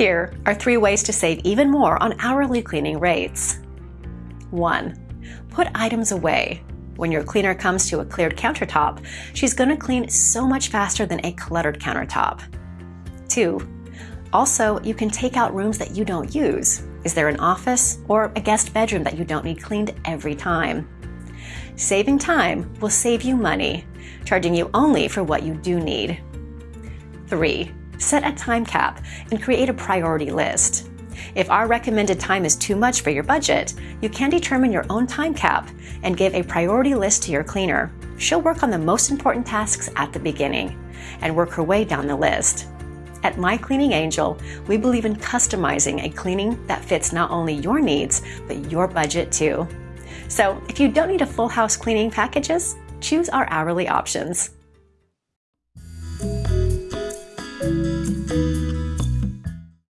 Here are three ways to save even more on hourly cleaning rates. 1. Put items away. When your cleaner comes to a cleared countertop, she's going to clean so much faster than a cluttered countertop. 2. Also, you can take out rooms that you don't use. Is there an office or a guest bedroom that you don't need cleaned every time? Saving time will save you money, charging you only for what you do need. 3. Set a time cap and create a priority list. If our recommended time is too much for your budget, you can determine your own time cap and give a priority list to your cleaner. She'll work on the most important tasks at the beginning and work her way down the list. At My Cleaning Angel, we believe in customizing a cleaning that fits not only your needs, but your budget too. So if you don't need a full house cleaning packages, choose our hourly options.